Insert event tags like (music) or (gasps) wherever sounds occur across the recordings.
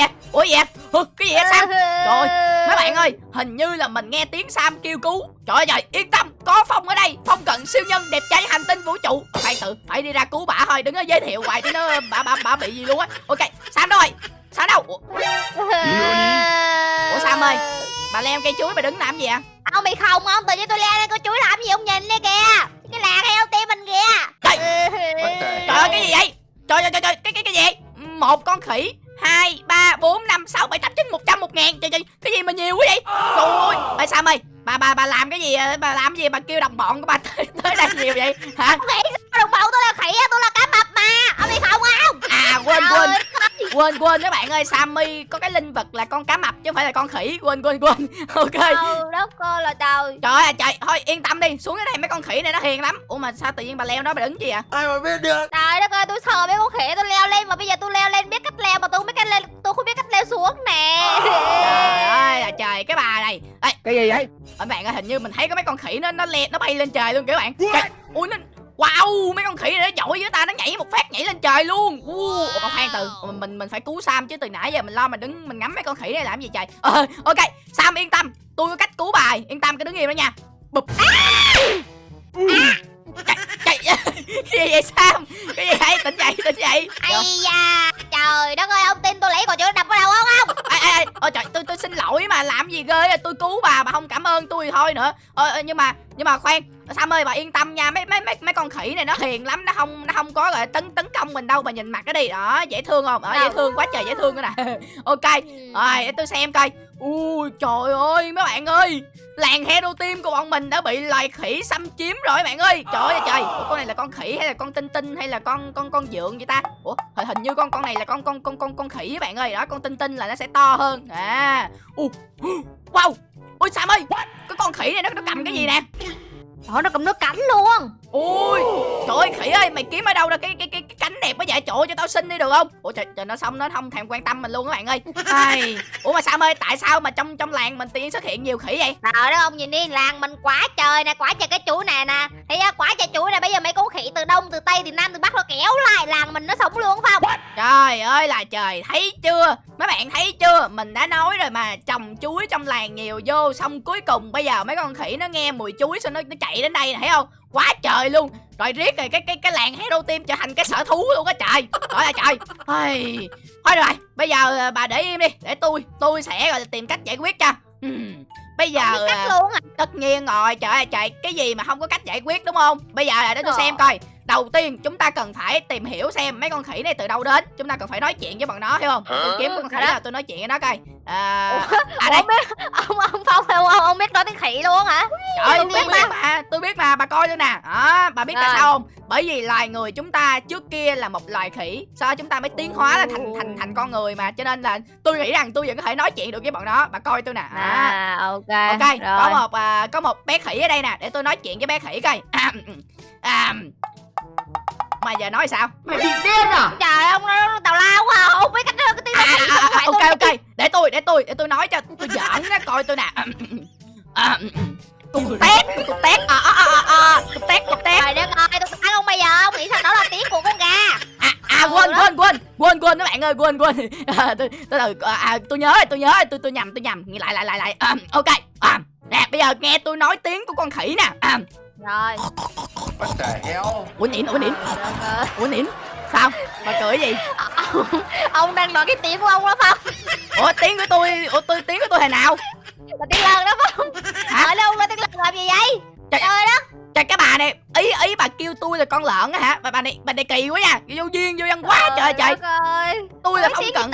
vậy ủa gì vậy? Hừ, cái gì vậy sam? Trời Mấy bạn ơi, hình như là mình nghe tiếng Sam kêu cứu. Trời ơi trời, yên tâm, có Phong ở đây. Phong cận siêu nhân đẹp trai hành tinh vũ trụ. Khoan tự, phải đi ra cứu bả thôi Đừng có giới thiệu hoài chứ nó bả, bả, bả bị gì luôn á. Ok, Sam đâu rồi? Sam đâu? Ủa, Ủa, Sam ơi? bà leo cây chuối bà đứng làm gì ạ Ông bị không? Ông tự nhiên tôi leo lên con chuối làm gì ông nhìn đây kìa? Cái làng heo tim mình kìa? Trời. Trời ơi, cái gì vậy? Trời ơi, trời trời, cái, cái, cái gì Một con khỉ hai ba bốn năm sáu bảy tám chín một trăm một ngàn. Trời trời cái gì mà nhiều quá vậy? Trời ơi. Ê sam ơi bà bà bà làm cái gì bà làm cái gì? Bà kêu đồng bọn của bà tới, tới đây nhiều vậy? Hả? Khỉ đồng bọn tôi là khỉ tôi là cá mập mà. Ông bị không không? À quên quên. Quên quên các bạn ơi. Sammy có cái linh vật là con cá mập chứ không phải là con khỉ. Quên quên quên. (laughs) Ok. Ừ đất cơ là trời. Trời ơi trời. Thôi yên tâm đi. Xuống cái này mấy con khỉ này nó hiền lắm. Ủa mà sao tự nhiên bà leo đó bà đứng gì à? Ai mà biết được? Trời đất ơi tôi sợ mấy con khỉ tôi leo lên mà bây giờ tôi leo lên biết cách leo mà tôi không biết cách lên tôi không biết cách leo xuống nè trời ơi là trời cái bà này Ê, cái gì vậy các bạn ơi hình như mình thấy có mấy con khỉ nó nó le nó bay lên trời luôn các bạn trời, ui nó Wow, mấy con khỉ này nó giỏi với ta nó nhảy một phát nhảy lên trời luôn. Uh, Ủa, khoan từ mình mình phải cứu Sam chứ từ nãy giờ mình lo mình đứng mình ngắm mấy con khỉ này làm gì trời. Ờ, ok, Sam yên tâm, tôi có cách cứu bài, yên tâm cứ đứng im đó nha. Bụp. À! À! Trời, trời, (laughs) cái gì vậy Sam? Cái gì vậy? Tỉnh dậy, tỉnh dậy. Ây da, trời đất ơi, ông tin tôi lấy còn chỗ đập vào đầu không không? Ê, ê, ê, ôi trời, tôi xin lỗi mà làm gì ghê, tôi cứu bà mà không cảm ơn tôi thì thôi nữa. Ờ, ờ nhưng mà nhưng mà khoan, Sam ơi bà yên tâm nha, mấy mấy mấy mấy con khỉ này nó hiền lắm, nó không nó không có gọi tấn tấn công mình đâu, bà nhìn mặt cái đi. Đó, dễ thương không? Đó, dễ thương quá trời dễ thương cái nè. (laughs) ok. Rồi, để tôi xem coi. Ui trời ơi mấy bạn ơi. Làng Hero Team của bọn mình đã bị loài khỉ xâm chiếm rồi bạn ơi. Trời ơi trời. Ủa, con này là con khỉ hay là con tinh tinh hay là con con con dượng vậy ta? Ủa hình, như con con này là con con con con con khỉ bạn ơi. Đó con tinh tinh là nó sẽ to hơn. À. Uh, (gasps) Wow. Ui Sam ơi Cái con khỉ này nó, nó cầm cái gì nè Trời nó cầm nước cánh luôn. Ui Trời ơi khỉ ơi mày kiếm ở đâu ra cái cái cái, cái cánh đẹp quá vậy? Trời ơi cho tao xin đi được không? Ủa trời, trời nó xong nó không thèm quan tâm mình luôn các bạn ơi. Ai, Ủa mà sao ơi tại sao mà trong trong làng mình tự nhiên xuất hiện nhiều khỉ vậy? Trời đó ông nhìn đi làng mình quá trời nè Quá trời cái chuỗi này nè. Thì quá trời chuỗi này bây giờ mấy con khỉ từ đông từ tây từ nam từ bắc nó kéo lại làng mình nó sống luôn phải không Trời ơi là trời thấy chưa? Mấy bạn thấy chưa? Mình đã nói rồi mà trồng chuối trong làng nhiều vô Xong cuối cùng bây giờ mấy con khỉ nó nghe mùi chuối Xong nó, nó chạy đến đây thấy không? Quá trời luôn. Rồi riết rồi cái cái cái làng hero team trở thành cái sở thú luôn á trời. Trời ơi trời. Ây, thôi rồi bây giờ à, bà để im đi để tôi tôi sẽ gọi là tìm cách giải quyết cho. Uhm. bây giờ cách luôn à. tất nhiên rồi. Trời ơi trời cái gì mà không có cách giải quyết đúng không? Bây giờ là để tôi xem coi đầu tiên chúng ta cần phải tìm hiểu xem mấy con khỉ này từ đâu đến. Chúng ta cần phải nói chuyện với bọn nó hiểu không? Tôi kiếm con khỉ nào tôi nói chuyện với nó coi. À, à đây. Biết ông ông phong ông, ông, ông biết nói tiếng khỉ luôn hả? Trời tôi biết mà. mà tôi biết mà bà coi tôi nè. Đó bà biết tại sao không? Bởi vì loài người chúng ta trước kia là một loài khỉ sau chúng ta mới tiến hóa là thành thành thành con người mà. Cho nên là tôi nghĩ rằng tôi vẫn có thể nói chuyện được với bọn nó. Bà coi tôi nè. À, à ok ok rồi. có một à, có một bé khỉ ở đây nè để tôi nói chuyện với bé khỉ coi. À, à, mà giờ nói sao? Mày bị điên à? Trời ông nó tào lao quá không biết cách cái tiếng à, à, à, à, ok ok. để tôi để tôi để tôi nói cho. Tôi giỡn á coi tôi nè. À, (laughs) cục tét cục tét. À à à à cục tét cục tét. Trời đất ơi tôi ăn không bây giờ. Ông nghĩ sao đó là tiếng của con gà. À à quên quên quên. Quên quên các bạn ơi quên quên. À, (laughs) tôi tôi à, tôi nhớ tôi nhớ. Tôi tôi nhầm tôi nhầm. Lại lại lại lại. À, ok. À, nè bây giờ nghe tôi nói tiếng của con khỉ nè. À, rồi What the hell Ủa Nịn, ủa Nịn Ủa Nịn Sao? Bà cười gì? Ông, (laughs) ông đang nói cái tiếng của ông đó không? Ủa tiếng của tôi, ủa tôi tiếng của tôi hồi nào? Là tiếng lợn đó không? Hả? Ở đâu là tiếng lợn làm gì vậy? Trời ơi đó Trời cái bà này, ý ý bà kêu tôi là con lợn á hả? Bà, bà này bà này kỳ quá nha Vô duyên, vô văn quá trời trời ơi Tôi là phong cận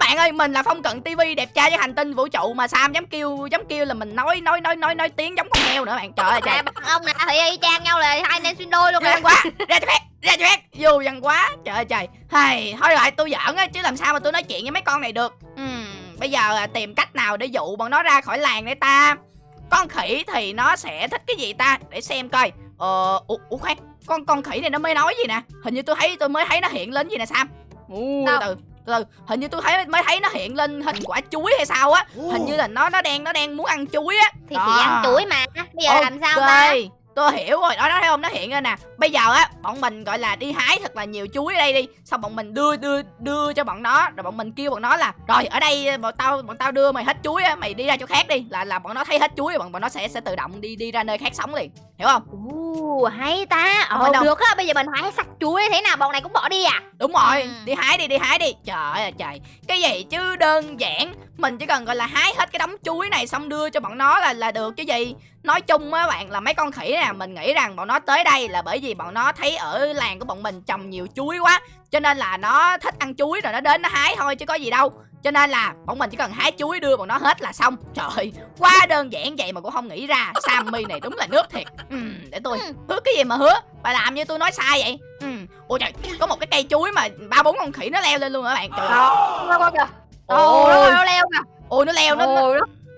Bạn ơi, mình là phong cận TV đẹp trai với hành tinh vũ trụ mà Sam dám kêu dám kêu là mình nói nói nói nói nói tiếng giống con heo nữa bạn. Trời ơi trời. Ông nè thì y chang nhau là hai nên xuyên đôi luôn rồi. quá. Ra cho phép, ra cho phép. Vô văn quá. Trời ơi trời. Hay, thôi lại tôi giỡn á chứ làm sao mà tôi nói chuyện với mấy con này được. Uhm, bây giờ à, tìm cách nào để dụ bọn nó ra khỏi làng để ta. Con khỉ thì nó sẽ thích cái gì ta? Để xem coi. Ờ, ủa, ủa khoan, con con khỉ này nó mới nói gì nè? Hình như tôi thấy tôi mới thấy nó hiện lên gì nè Sam. Ủa, từ từ hình như tôi thấy mới thấy nó hiện lên hình quả chuối hay sao á. Hình như là nó nó đang nó đang muốn ăn chuối á. Thì chỉ ăn chuối mà. Bây giờ okay. làm sao ta? Tôi hiểu rồi. Đó đó thấy không? Nó hiện ra nè. Bây giờ á bọn mình gọi là đi hái thật là nhiều chuối ở đây đi. Xong bọn mình đưa đưa đưa cho bọn nó. Rồi bọn mình kêu bọn nó là rồi ở đây bọn tao bọn tao đưa mày hết chuối á mày đi ra chỗ khác đi. Là là bọn nó thấy hết chuối bọn bọn nó sẽ sẽ tự động đi đi ra nơi khác sống liền hiểu không? Ồ, hay ta. Ồ, phải đâu. được. á bây giờ mình hái sạch chuối thế nào bọn này cũng bỏ đi à? Đúng rồi Ừ. đi hái đi đi hái đi. Trời ơi trời. Cái gì chứ đơn giản. Mình chỉ cần gọi là hái hết cái đống chuối này xong đưa cho bọn nó là là được. Chứ gì? Nói chung á bạn là mấy con khỉ nè mình nghĩ rằng bọn nó tới đây là bởi vì bọn nó thấy ở làng của bọn mình trồng nhiều chuối quá. Cho nên là nó thích ăn chuối rồi nó đến nó hái thôi chứ có gì đâu cho nên là bọn mình chỉ cần hái chuối đưa bọn nó hết là xong. Trời quá đơn giản vậy mà cũng không nghĩ ra sammy này đúng là nước thiệt. Ừ, để tôi Ừ. hứa cái gì mà hứa? Bà làm như tôi nói sai vậy. Ừ. Ôi trời có một cái cây chuối mà ba bốn con khỉ nó leo lên luôn hả bạn? Trời ơi. Ôi. Nó leo kìa. Ôi nó leo nó,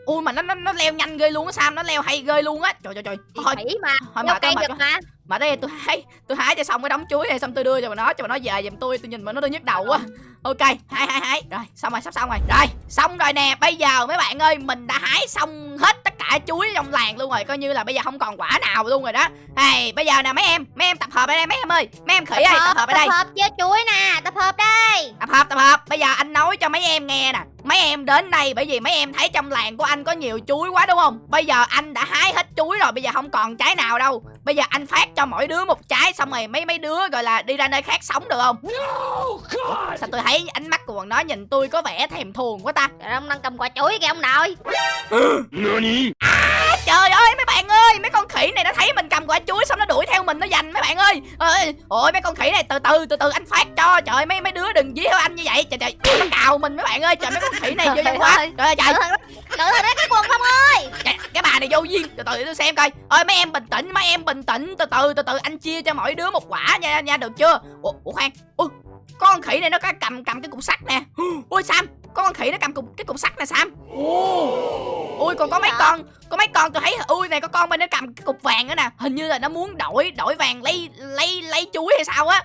ui mà nó, nó nó leo nhanh ghê luôn á sam nó leo hay ghê luôn á. Trời trời trời. Thôi. mà. Thôi mà mà mà đây tôi hái tôi hái cho xong cái đống chuối này, xong tôi đưa cho bà nó, cho bà nó về giùm tôi tôi nhìn mà nó tôi nhức đầu quá. Ok, hái hái hái. Rồi, xong rồi, sắp xong rồi. Rồi, xong rồi nè, bây giờ mấy bạn ơi, mình đã hái xong hết tất cả chuối trong làng luôn rồi coi như là bây giờ không còn quả nào luôn rồi đó. Hey bây giờ nè mấy em mấy em tập hợp ở đây mấy em ơi. Mấy em khỉ ơi tập hợp ở đây. tập hợp với chuối nè tập hợp đây. Tập hợp tập hợp. Bây giờ anh nói cho mấy em nghe nè. Mấy em đến đây bởi vì mấy em thấy trong làng của anh có nhiều chuối quá đúng không? Bây giờ anh đã hái hết chuối rồi bây giờ không còn trái nào đâu. Bây giờ anh phát cho mỗi đứa một trái xong rồi mấy mấy đứa gọi là đi ra nơi khác sống được không? Ủa, sao tôi thấy ánh mắt của bọn nó nhìn tôi có vẻ thèm thuồng quá ta. Trời ông đang cầm quả chuối kìa ông nội À, trời ơi mấy bạn ơi mấy con khỉ này nó thấy mình cầm quả chuối xong nó đuổi theo mình nó giành mấy bạn ơi. Ơi ôi mấy con khỉ này từ từ từ từ anh phát cho. Trời mấy mấy đứa đừng dí theo anh như vậy. Trời trời nó cào mình mấy bạn ơi. Trời mấy con khỉ này vô Trời văn quá. ơi. trời ơi trời. Thận cẩn thận đấy cái quần không ơi. Cái, cái bà này vô duyên. Từ từ để tôi xem coi. Ơi mấy em bình tĩnh mấy em bình tĩnh. Từ từ từ từ anh chia cho mỗi đứa một quả nha nha được chưa? Ủa, ủa khoan. Ủa, con khỉ này nó có cầm cầm cái cục sắt nè. Ôi sam con khỉ nó cầm cục cái cục sắt nè sam. Ôi ôi còn có mấy con. Có mấy con tôi thấy ui này có con bên nó cầm cái cục vàng nữa nè. Hình như là nó muốn đổi đổi vàng lấy lấy lấy chuối hay sao á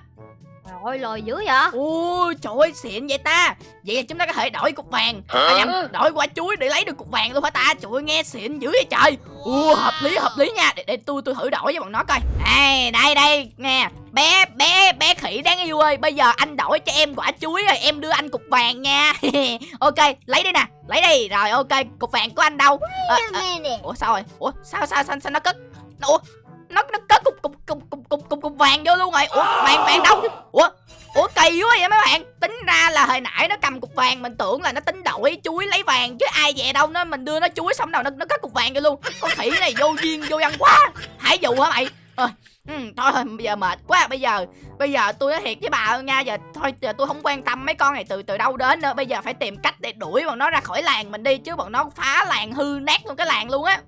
Trời lời dữ vậy? Ôi trời ơi xịn vậy ta. Vậy là chúng ta có thể đổi cục vàng. À, nhầm, đổi quả chuối để lấy được cục vàng luôn hả ta? Trời ơi nghe xịn dữ vậy trời. Ua hợp lý hợp lý nha. Để, để tôi tôi thử đổi với bọn nó coi. Đây đây đây nè. Bé bé bé khỉ đáng yêu ơi. Bây giờ anh đổi cho em quả chuối rồi em đưa anh cục vàng nha. (laughs) Ok lấy đi nè. Lấy đi. Rồi ok cục vàng của anh đâu? Ờ, ờ, ủa sao rồi? Ủa sao sao sao, sao nó cất? Ủa nó nó cất cục cục cục cục cục cục, cục vàng vô luôn rồi. Ủa vàng vàng đâu? Ủa ủa kỳ quá vậy mấy bạn. Tính ra là hồi nãy nó cầm cục vàng mình tưởng là nó tính đổi chuối lấy vàng chứ ai về đâu nó mình đưa nó chuối xong đầu nó nó cất cục vàng vô luôn. Con khỉ này vô duyên vô văn quá. Hãy dụ hả mày? Ờ, ừ, thôi bây giờ mệt quá. Bây giờ bây giờ tôi nói thiệt với bà nha giờ thôi giờ tôi không quan tâm mấy con này từ từ đâu đến nữa. Bây giờ phải tìm cách để đuổi bọn nó ra khỏi làng mình đi chứ bọn nó phá làng hư nát luôn cái làng luôn á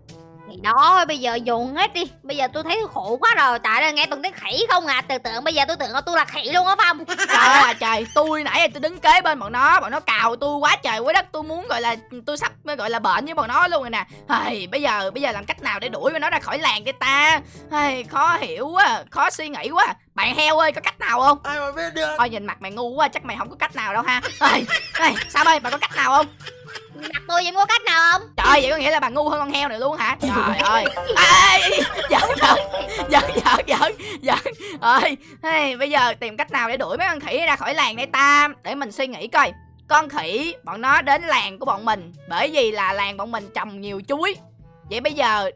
đó bây giờ dồn hết đi. Bây giờ tôi thấy khổ quá rồi. Tại đây nghe từng tiếng khỉ không à. Từ tưởng bây giờ tôi tưởng là tôi là khỉ luôn á Phong (laughs) trời ơi trời. Tôi nãy giờ tôi đứng kế bên bọn nó. Bọn nó cào tôi quá trời quá đất. Tôi muốn gọi là tôi sắp gọi là bệnh với bọn nó luôn rồi nè. Hây, bây giờ bây giờ làm cách nào để đuổi bọn nó ra khỏi làng cái ta? Hây, khó hiểu quá khó suy nghĩ quá. Bạn heo ơi có cách nào không? Ai mà biết được? Thôi nhìn mặt mày ngu quá chắc mày không có cách nào đâu ha. Hây, hây, sao ơi bà có cách nào không mặt tôi vậy có cách nào không? Trời vậy có nghĩa là bà ngu hơn con heo này luôn hả? Trời ơi. Ê, giỡn giỡn giỡn giỡn giỡn giỡn. Ơi hey, bây giờ tìm cách nào để đuổi mấy con khỉ ra khỏi làng đây ta? Để mình suy nghĩ coi. Con khỉ bọn nó đến làng của bọn mình bởi vì là làng bọn mình trồng nhiều chuối. Vậy bây giờ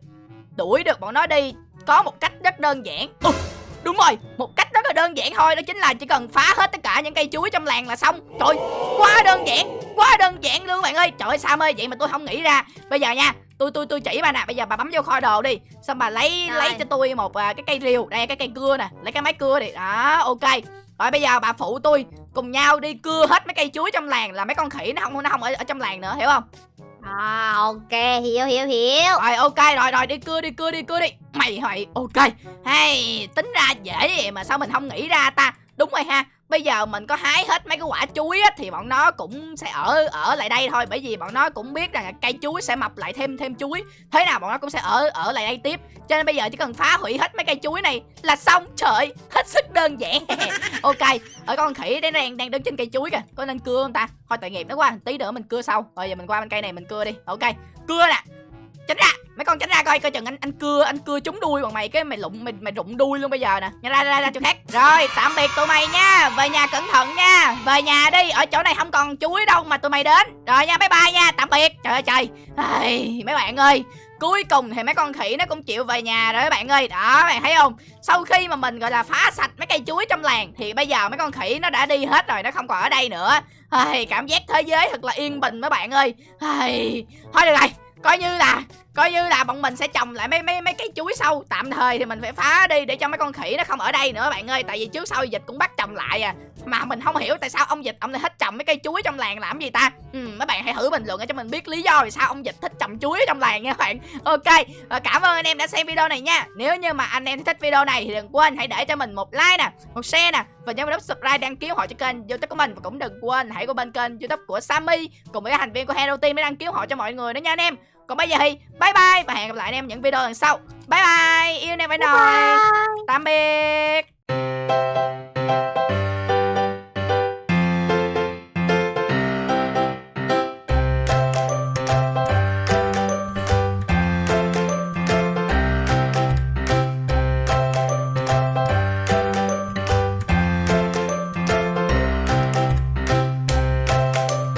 đuổi được bọn nó đi có một cách rất đơn giản. Ồ, đúng rồi một cách rất là đơn giản thôi đó chính là chỉ cần phá hết tất cả những cây chuối trong làng là xong. Trời quá đơn giản quá đơn giản luôn bạn ơi. Trời ơi sao ơi vậy mà tôi không nghĩ ra. Bây giờ nha tôi tôi tôi chỉ bà nè. Bây giờ bà bấm vô kho đồ đi. Xong bà lấy Rồi. lấy cho tôi một à, cái cây rìu đây cái cây cưa nè. Lấy cái máy cưa đi. Đó ok. Rồi bây giờ bà phụ tôi cùng nhau đi cưa hết mấy cây chuối trong làng là mấy con khỉ nó không nó không ở, ở trong làng nữa hiểu không? À ok. Hiểu hiểu hiểu. Rồi ok. Rồi rồi đi cưa đi cưa đi cưa đi. Mày mày ok. Hay tính ra dễ vậy mà sao mình không nghĩ ra ta? Đúng rồi ha bây giờ mình có hái hết mấy cái quả chuối á, thì bọn nó cũng sẽ ở ở lại đây thôi. Bởi vì bọn nó cũng biết rằng là cây chuối sẽ mọc lại thêm thêm chuối. Thế nào bọn nó cũng sẽ ở ở lại đây tiếp. Cho nên bây giờ chỉ cần phá hủy hết mấy cây chuối này là xong. Trời hết sức đơn giản. (laughs) Ok, ở con khỉ đấy đang đang đứng trên cây chuối kìa. Có nên cưa không ta? Thôi tội nghiệp, nó quá tí nữa mình cưa sau. Rồi giờ mình qua bên cây này mình cưa đi. Ok, cưa nè tránh ra mấy con tránh ra coi coi chừng anh anh cưa anh cưa trúng đuôi bọn mày cái mày lụng mày mày rụng đuôi luôn bây giờ nè. Nhanh ra ra ra chỗ khác. Rồi tạm biệt tụi mày nha. Về nhà cẩn thận nha. Về nhà đi ở chỗ này không còn chuối đâu mà tụi mày đến. Rồi nha bye bye nha tạm biệt. Trời ơi trời. Ai, mấy bạn ơi cuối cùng thì mấy con khỉ nó cũng chịu về nhà rồi các bạn ơi. Đó các bạn thấy không? Sau khi mà mình gọi là phá sạch mấy cây chuối trong làng thì bây giờ mấy con khỉ nó đã đi hết rồi nó không còn ở đây nữa. Ai, cảm giác thế giới thật là yên bình mấy bạn ơi. Ai, thôi được rồi coi như là coi như là bọn mình sẽ trồng lại mấy mấy mấy cái chuối sâu. Tạm thời thì mình phải phá đi để cho mấy con khỉ nó không ở đây nữa bạn ơi. Tại vì trước sau dịch cũng bắt trồng lại à. Mà mình không hiểu tại sao ông dịch ông lại thích trồng mấy cây chuối trong làng làm gì ta. Ừ, mấy bạn hãy thử bình luận để cho mình biết lý do vì sao ông dịch thích trồng chuối trong làng nha bạn. Ok và cảm ơn anh em đã xem video này nha. Nếu như mà anh em thích video này thì đừng quên hãy để cho mình một like nè một share nè và nhớ nút subscribe đăng ký họ cho kênh youtube của mình. Và cũng đừng quên hãy qua bên kênh youtube của Sammy cùng với các thành viên của Hero Team để đăng ký họ cho mọi người nữa nha anh em còn bây giờ thì bye bye và hẹn gặp lại anh em những video lần sau. Bye bye yêu anh em phải nói tạm biệt